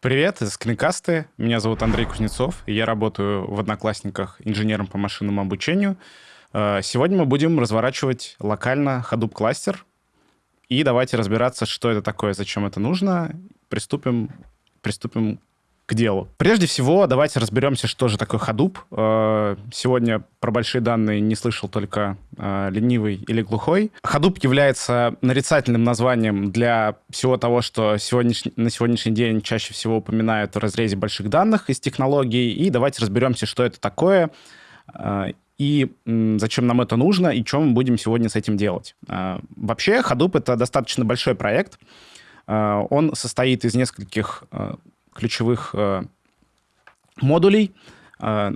Привет, это Скринкасты. Меня зовут Андрей Кузнецов, и я работаю в Одноклассниках инженером по машинному обучению. Э, сегодня мы будем разворачивать локально Hadoop кластер. И давайте разбираться, что это такое, зачем это нужно. Приступим, приступим к делу. Прежде всего, давайте разберемся, что же такое Hadoop. Э, сегодня про большие данные не слышал только э, ленивый или глухой. Hadoop является нарицательным названием для всего того, что сегодняш... на сегодняшний день чаще всего упоминают в разрезе больших данных из технологий. И давайте разберемся, что это такое э, и зачем нам это нужно, и что мы будем сегодня с этим делать. Вообще, Hadoop — это достаточно большой проект. Он состоит из нескольких ключевых э, модулей. Э,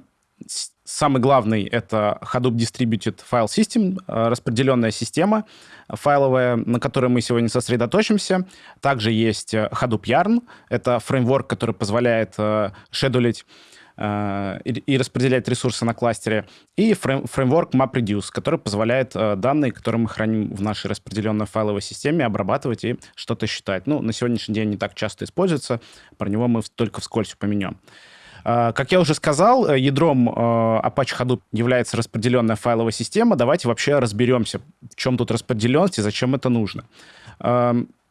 самый главный — это Hadoop Distributed File System, э, распределенная система файловая, на которой мы сегодня сосредоточимся. Также есть Hadoop Yarn. Это фреймворк, который позволяет шедулить Э, и, распределять ресурсы на кластере, и фрейм, фреймворк MapReduce, который позволяет э, данные, которые мы храним в нашей распределенной файловой системе, обрабатывать и что-то считать. Ну, на сегодняшний день не так часто используется, про него мы только вскользь упомянем. Э, как я уже сказал, ядром Apache Hadoop является распределенная файловая система. Давайте вообще разберемся, в чем тут распределенность и зачем это нужно.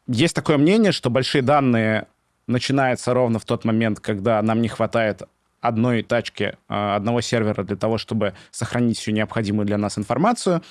Есть такое мнение, что большие данные начинаются ровно в тот момент, когда нам не хватает одной тачки, а, одного сервера для того, чтобы сохранить всю необходимую для нас информацию.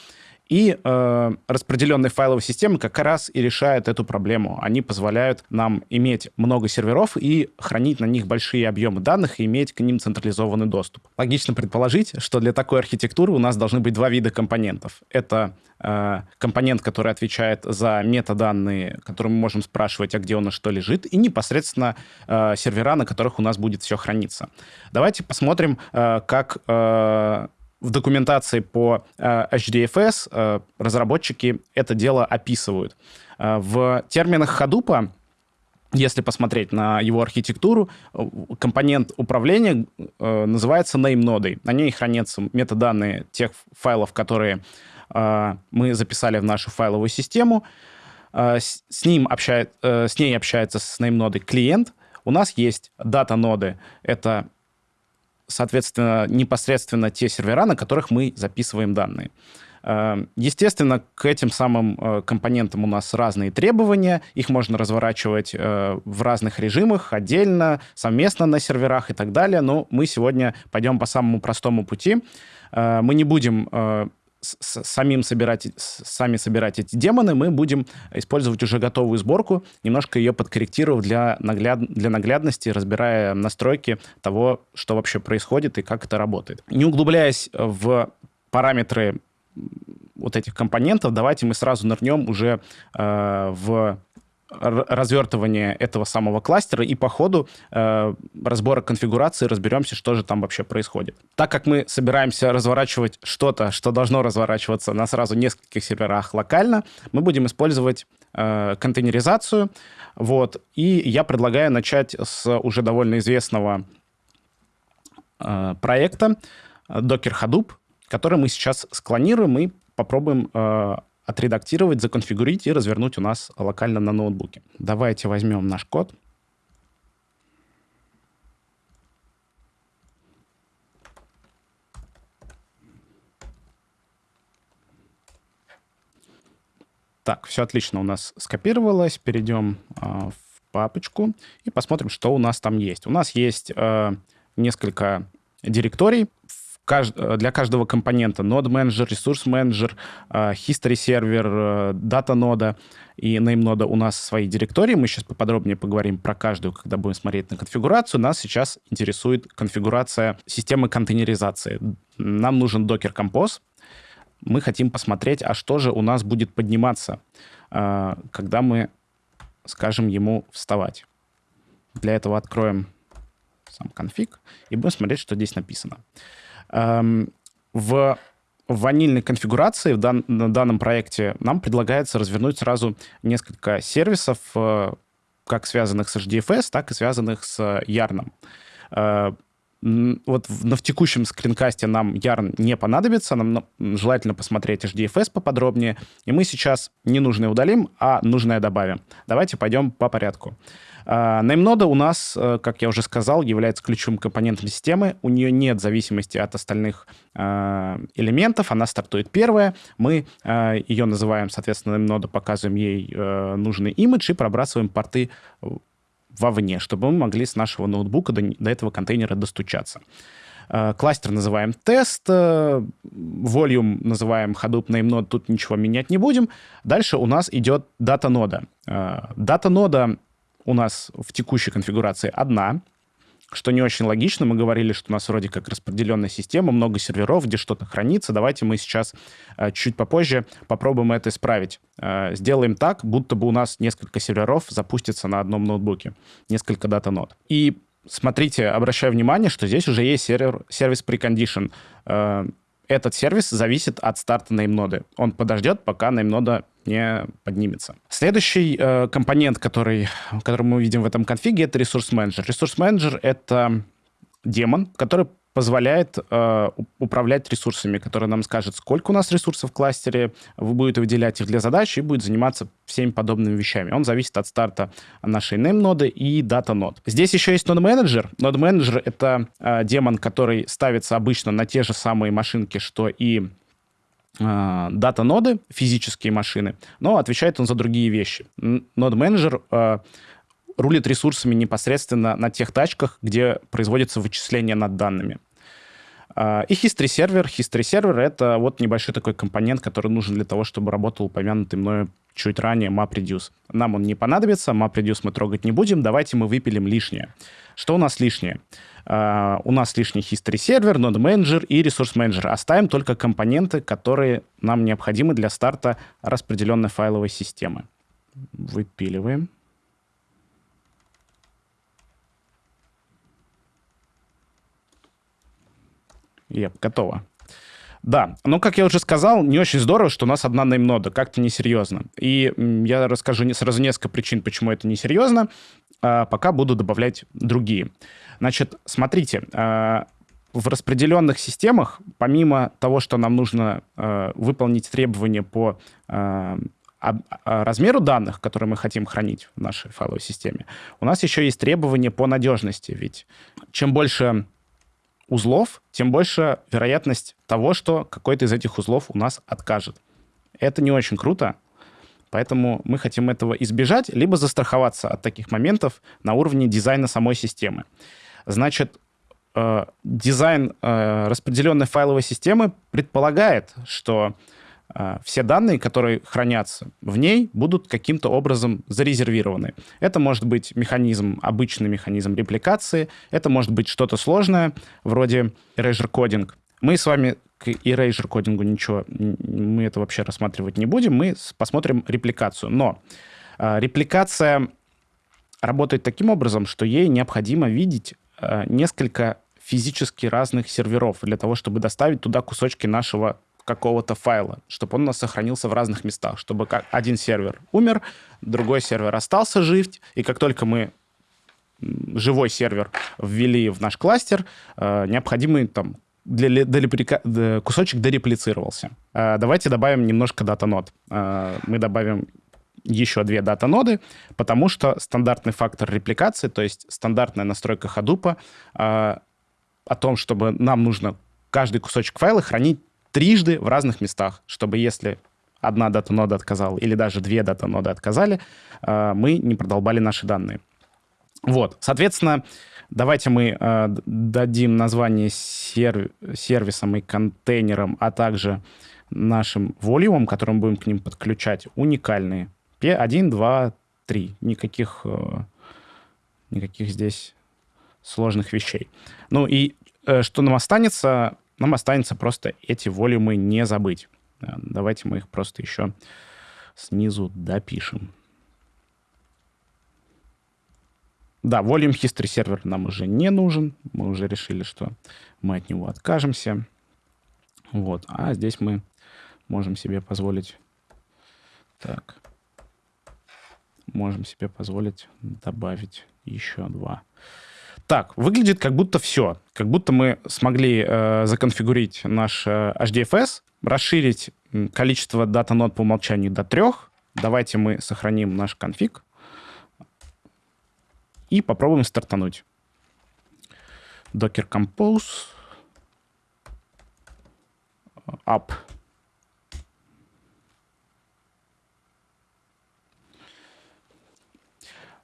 И э, распределенные файловые системы как раз и решают эту проблему. Они позволяют нам иметь много серверов и хранить на них большие объемы данных и иметь к ним централизованный доступ. Логично предположить, что для такой архитектуры у нас должны быть два вида компонентов. Это э, компонент, который отвечает за метаданные, которые мы можем спрашивать, а где у нас что лежит, и непосредственно э, сервера, на которых у нас будет все храниться. Давайте посмотрим, э, как... Э, в документации по э, HDFS э, разработчики это дело описывают. Э, в терминах Hadoop если посмотреть на его архитектуру, компонент управления э, называется name-нодой. На ней хранятся метаданные тех файлов, которые э, мы записали в нашу файловую систему. Э, с, ним общает, э, с ней общается с name-нодой клиент. У нас есть дата-ноды. Это соответственно, непосредственно те сервера, на которых мы записываем данные. Э, естественно, к этим самым э, компонентам у нас разные требования. Их можно разворачивать э, в разных режимах, отдельно, совместно на серверах и так далее. Но мы сегодня пойдем по самому простому пути. Мы не будем самим собирать, сами собирать эти демоны, мы будем использовать уже готовую сборку, немножко ее подкорректировав для, нагляд, для наглядности, разбирая настройки того, что вообще происходит и как это работает. Не углубляясь в параметры вот этих компонентов, давайте мы сразу нырнем уже э, в развертывание этого самого кластера и по ходу э, разбора конфигурации разберемся, что же там вообще происходит. Так как мы собираемся разворачивать что-то, что должно разворачиваться на сразу нескольких серверах локально, мы будем использовать э, контейнеризацию. Вот. И я предлагаю начать с уже довольно известного э, проекта Docker Hadoop, который мы сейчас склонируем и попробуем э, отредактировать, законфигурить и развернуть у нас локально на ноутбуке. Давайте возьмем наш код. Так, все отлично у нас скопировалось. Перейдем э, в папочку и посмотрим, что у нас там есть. У нас есть э, несколько директорий. Для каждого компонента node менеджер, ресурс менеджер, history сервер, data нода и name нода у нас свои директории. Мы сейчас поподробнее поговорим про каждую, когда будем смотреть на конфигурацию. Нас сейчас интересует конфигурация системы контейнеризации. Нам нужен Docker Compose. Мы хотим посмотреть, а что же у нас будет подниматься, э, когда мы скажем ему вставать. Для этого откроем сам конфиг и будем смотреть, что здесь написано. Эм, в ванильной конфигурации в дан, на данном проекте нам предлагается развернуть сразу несколько сервисов, э, как связанных с HDFS, так и связанных с Yarn. Э, вот в, в текущем скринкасте нам Yarn не понадобится, нам желательно посмотреть HDFS поподробнее, и мы сейчас ненужное удалим, а нужное добавим. Давайте пойдем по порядку. Nameнода у нас, э, как я уже сказал, является ключевым компонентом системы. У нее нет зависимости от остальных э, элементов. Она стартует первая. Мы э, ее называем, соответственно, Nameнода, показываем ей нужный имидж и пробрасываем порты вовне, чтобы мы могли с нашего ноутбука до, до этого контейнера достучаться. Кластер называем тест, volume называем Hadoop nameNode, тут ничего менять не будем. Дальше у нас идет дата-нода. Дата-нода у нас в текущей конфигурации одна, что не очень логично. Мы говорили, что у нас вроде как распределенная система, много серверов, где что-то хранится. Давайте мы сейчас э, чуть попозже попробуем это исправить. Э, сделаем так, будто бы у нас несколько серверов запустится на одном ноутбуке, несколько дата-нод. И смотрите, обращаю внимание, что здесь уже есть сервер, сервис precondition. Этот сервис зависит от старта неймноды. Он подождет, пока неймнода не поднимется. Следующий э, компонент, который, который мы видим в этом конфиге, это ресурс-менеджер. Ресурс-менеджер — это демон, который позволяет э, управлять ресурсами, который нам скажет, сколько у нас ресурсов в кластере, вы будете выделять их для задач и будет заниматься всеми подобными вещами. Он зависит от старта нашей name-ноды и дата-нод. Здесь еще есть нод-менеджер. Нод-менеджер — это э, демон, который ставится обычно на те же самые машинки, что и э, дата-ноды, физические машины, но отвечает он за другие вещи. Нод-менеджер э, рулит ресурсами непосредственно на тех тачках, где производится вычисление над данными. А, и History сервер. History сервер — это вот небольшой такой компонент, который нужен для того, чтобы работал упомянутый мною чуть ранее MapReduce. Нам он не понадобится, MapReduce мы трогать не будем, давайте мы выпилим лишнее. Что у нас лишнее? Uh, у нас лишний History сервер, Node Manager и Resource Manager. Оставим только компоненты, которые нам необходимы для старта распределенной файловой системы. Выпиливаем. Yep, готово. Да, ну, как я уже сказал, не очень здорово, что у нас одна неймнода, как-то несерьезно. И я расскажу сразу несколько причин, почему это несерьезно, а пока буду добавлять другие. Значит, смотрите, а, в распределенных системах, помимо того, что нам нужно а, выполнить требования по размеру данных, которые мы хотим хранить в нашей файловой системе, у нас еще есть требования по надежности. Ведь чем больше узлов, тем больше вероятность того, что какой-то из этих узлов у нас откажет. Это не очень круто, поэтому мы хотим этого избежать, либо застраховаться от таких моментов на уровне дизайна самой системы. Значит, э, дизайн э, распределенной файловой системы предполагает, что все данные, которые хранятся в ней, будут каким-то образом зарезервированы. Это может быть механизм, обычный механизм репликации, это может быть что-то сложное, вроде erasure кодинг. Мы с вами к erasure кодингу ничего, мы это вообще рассматривать не будем, мы посмотрим репликацию. Но э, репликация работает таким образом, что ей необходимо видеть э, несколько физически разных серверов для того, чтобы доставить туда кусочки нашего какого-то файла, чтобы он у нас сохранился в разных местах, чтобы как один сервер умер, другой сервер остался жив, и как только мы живой сервер ввели в наш кластер, э, необходимый там для, для, кусочек дореплицировался. Э, давайте добавим немножко дата-нод. Э, мы добавим еще две дата-ноды, потому что стандартный фактор репликации, то есть стандартная настройка Hadoop о том, чтобы нам нужно каждый кусочек файла хранить трижды в разных местах, чтобы если одна дата-нода отказала или даже две дата-ноды отказали, э, мы не продолбали наши данные. Вот, соответственно, давайте мы э, дадим название серв сервисам и контейнерам, а также нашим волюмам, которым будем к ним подключать, уникальные. 1, 2, 3. Никаких, э, никаких здесь сложных вещей. Ну и что нам останется? Нам останется просто эти волюмы не забыть. Э, давайте мы их просто еще снизу допишем. Да, Volume History сервер нам уже не нужен. Мы уже решили, что мы от него откажемся. Вот. А здесь мы можем себе позволить... Так. Можем себе позволить добавить еще два. Так, выглядит как будто все. Как будто мы смогли э, законфигурить наш э, HDFS, расширить количество дата-нод по умолчанию до трех. Давайте мы сохраним наш конфиг и попробуем стартануть. Docker Compose up.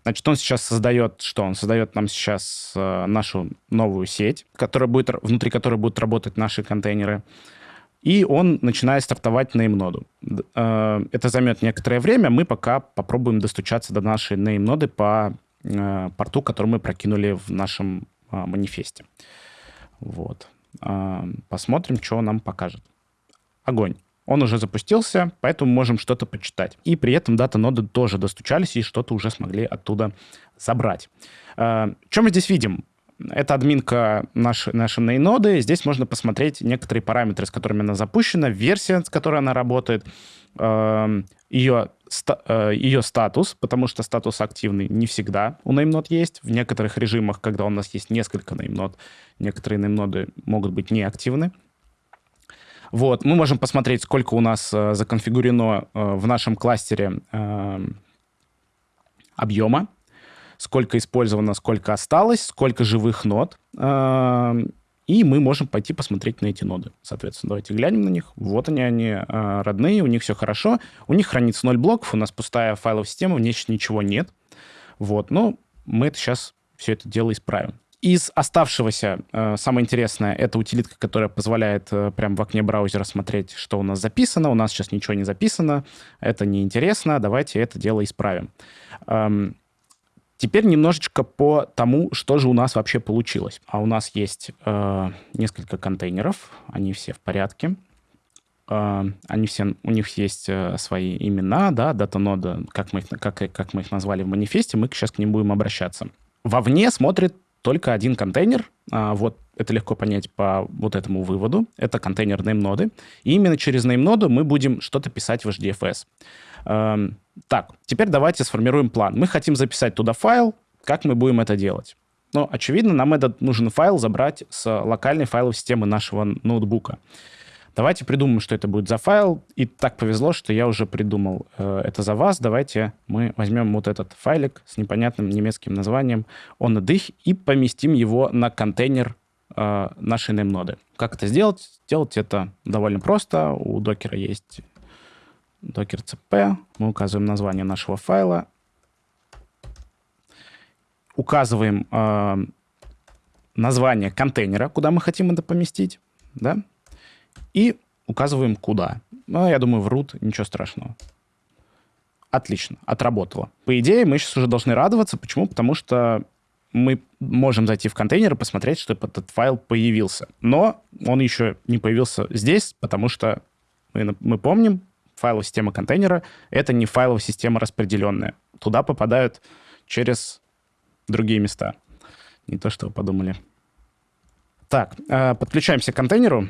Значит, он сейчас создает что? Он создает нам сейчас э, нашу новую сеть, которая будет, внутри которой будут работать наши контейнеры. И он начинает стартовать name-ноду. Э, это займет некоторое время. Мы пока попробуем достучаться до нашей name-ноды по э, порту, который мы прокинули в нашем э, манифесте. Вот. Э, посмотрим, что нам покажет. Огонь он уже запустился, поэтому можем что-то почитать. И при этом дата-ноды тоже достучались и что-то уже смогли оттуда забрать. Э, что мы здесь видим? Это админка нашей, нашей ноды. Здесь можно посмотреть некоторые параметры, с которыми она запущена, версия, с которой она работает, ее, э, ее э, статус, потому что статус активный не всегда у name есть. В некоторых режимах, когда у нас есть несколько name некоторые name могут быть неактивны. Вот, мы можем посмотреть, сколько у нас э, законфигурено э, в нашем кластере э, объема, сколько использовано, сколько осталось, сколько живых нод. Э, и мы можем пойти посмотреть на эти ноды. Соответственно, давайте глянем на них. Вот они, они э, родные, у них все хорошо. У них хранится 0 блоков, у нас пустая файловая система, в ней ничего нет. Вот, но мы это сейчас все это дело исправим. Из оставшегося э, самое интересное — это утилитка, которая позволяет э, прямо в окне браузера смотреть, что у нас записано. У нас сейчас ничего не записано, это неинтересно, давайте это дело исправим. Эм, теперь немножечко по тому, что же у нас вообще получилось. А у нас есть э, несколько контейнеров, они все в порядке. Они все, у них есть свои имена, да, дата-нода, как мы, их, как, как мы их назвали в манифесте, мы сейчас к ним будем обращаться. Вовне смотрит только один контейнер. А, вот это легко понять по вот этому выводу. Это контейнер name-ноды. И именно через name-ноду мы будем что-то писать в HDFS. Эм, так, теперь давайте сформируем план. Мы хотим записать туда файл. Как мы будем это делать? Ну, очевидно, нам этот нужен файл забрать с локальной файловой системы нашего ноутбука. Давайте придумаем, что это будет за файл. И так повезло, что я уже придумал э, это за вас. Давайте мы возьмем вот этот файлик с непонятным немецким названием он дых и поместим его на контейнер э, нашей name-ноды. Как это сделать? Сделать это довольно просто. У докера есть докер cp. Мы указываем название нашего файла. Указываем э, название контейнера, куда мы хотим это поместить. Да? И указываем куда. Ну, я думаю, врут, ничего страшного. Отлично, отработало. По идее, мы сейчас уже должны радоваться. Почему? Потому что мы можем зайти в контейнер и посмотреть, что этот файл появился. Но он еще не появился здесь, потому что мы, мы помним, файловая система контейнера — это не файловая система распределенная. Туда попадают через другие места. Не то, что вы подумали. Так, э, подключаемся к контейнеру.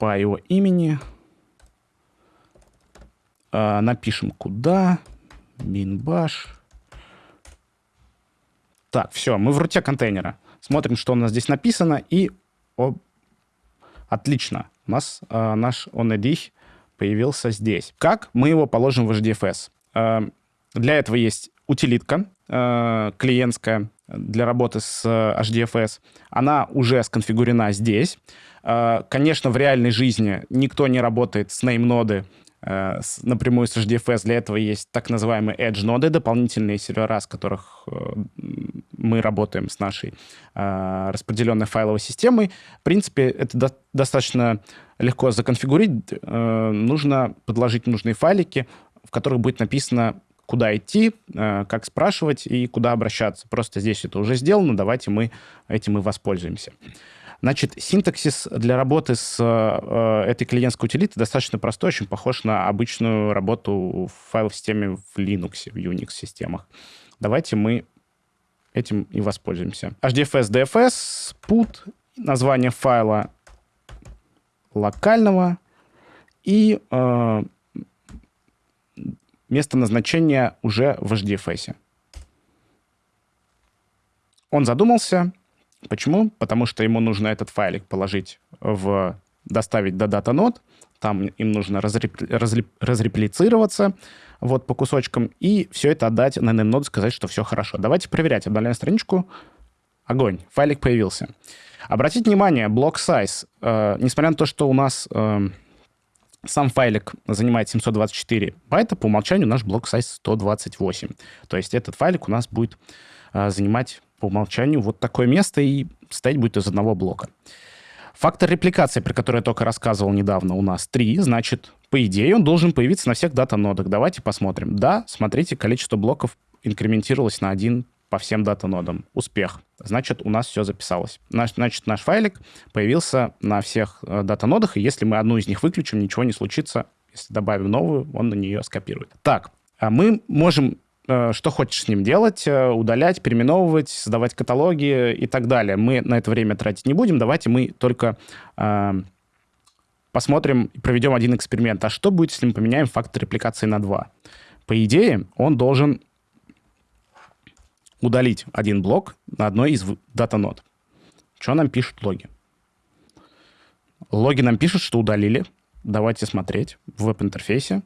По его имени. А, напишем куда. Минбаш. Так, все, мы в руте контейнера. Смотрим, что у нас здесь написано, и о, отлично, у нас а, наш onedich появился здесь. Как мы его положим в HDFS? А, для этого есть утилитка а, клиентская для работы с HDFS. Она уже сконфигурена здесь. А, конечно, в реальной жизни никто не работает с name-ноды э, напрямую с HDFS. Для этого есть так называемые edge-ноды, дополнительные сервера, с которых э, мы работаем с нашей распределенной файловой системой. В принципе, это достаточно легко законфигурить. Э, нужно подложить нужные файлики, в которых будет написано, куда идти, как спрашивать и куда обращаться. Просто здесь это уже сделано, давайте мы этим и воспользуемся. Значит, синтаксис для работы с э, этой клиентской утилитой достаточно простой, очень похож на обычную работу в файл-системе в Linux, в Unix-системах. Давайте мы этим и воспользуемся. HDFS, DFS, put, название файла локального и э, место назначения уже в HDFS. Он задумался. Почему? Потому что ему нужно этот файлик положить в... доставить до дата-нод. Там им нужно разреп... разреп... разреплицироваться вот по кусочкам, и все это отдать на name сказать, что все хорошо. Давайте проверять. Обновляем страничку. Огонь. Файлик появился. Обратите внимание, блок size, э, несмотря на то, что у нас э, сам файлик занимает 724 байта, по умолчанию наш блок size 128. То есть этот файлик у нас будет э, занимать по умолчанию вот такое место и состоять будет из одного блока. Фактор репликации, про который я только рассказывал недавно, у нас 3, значит, по идее, он должен появиться на всех дата-нодах. Давайте посмотрим. Да, смотрите, количество блоков инкрементировалось на один по всем дата-нодам. Успех. Значит, у нас все записалось. Наш, значит, наш файлик появился на всех э, дата-нодах, и если мы одну из них выключим, ничего не случится. Если добавим новую, он на нее скопирует. Так, а мы можем э, что хочешь с ним делать, э, удалять, переименовывать, создавать каталоги и так далее. Мы на это время тратить не будем. Давайте мы только э, посмотрим проведем один эксперимент. А что будет, если мы поменяем фактор репликации на 2? По идее, он должен удалить один блок на одной из дата-нод. Что нам пишут логи? Логи нам пишут, что удалили. Давайте смотреть в веб-интерфейсе.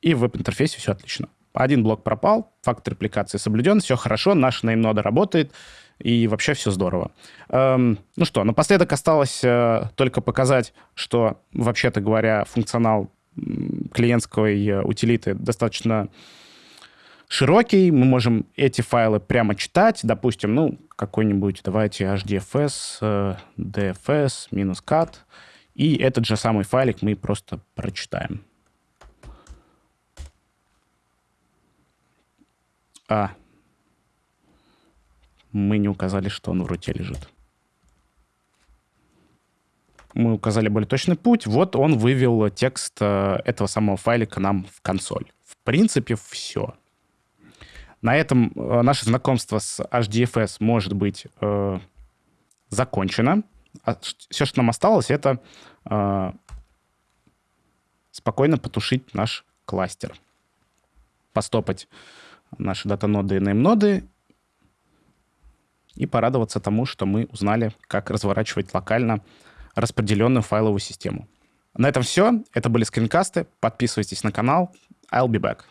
И в веб-интерфейсе все отлично. Один блок пропал, фактор репликации соблюден, все хорошо, наша неймнода работает, и вообще все здорово. Эм, ну что, напоследок осталось э, только показать, что, вообще-то говоря, функционал клиентской э, утилиты достаточно широкий, мы можем эти файлы прямо читать, допустим, ну, какой-нибудь, давайте hdfs, э, dfs, минус cat, и этот же самый файлик мы просто прочитаем. А, мы не указали, что он в руте лежит. Мы указали более точный путь. Вот он вывел текст э, этого самого файлика нам в консоль. В принципе, все. На этом э, наше знакомство с HDFS может быть э, закончено. А все, что нам осталось, это э, спокойно потушить наш кластер. Постопать наши дата-ноды и name-ноды и порадоваться тому, что мы узнали, как разворачивать локально распределенную файловую систему. На этом все. Это были скринкасты. Подписывайтесь на канал. I'll be back.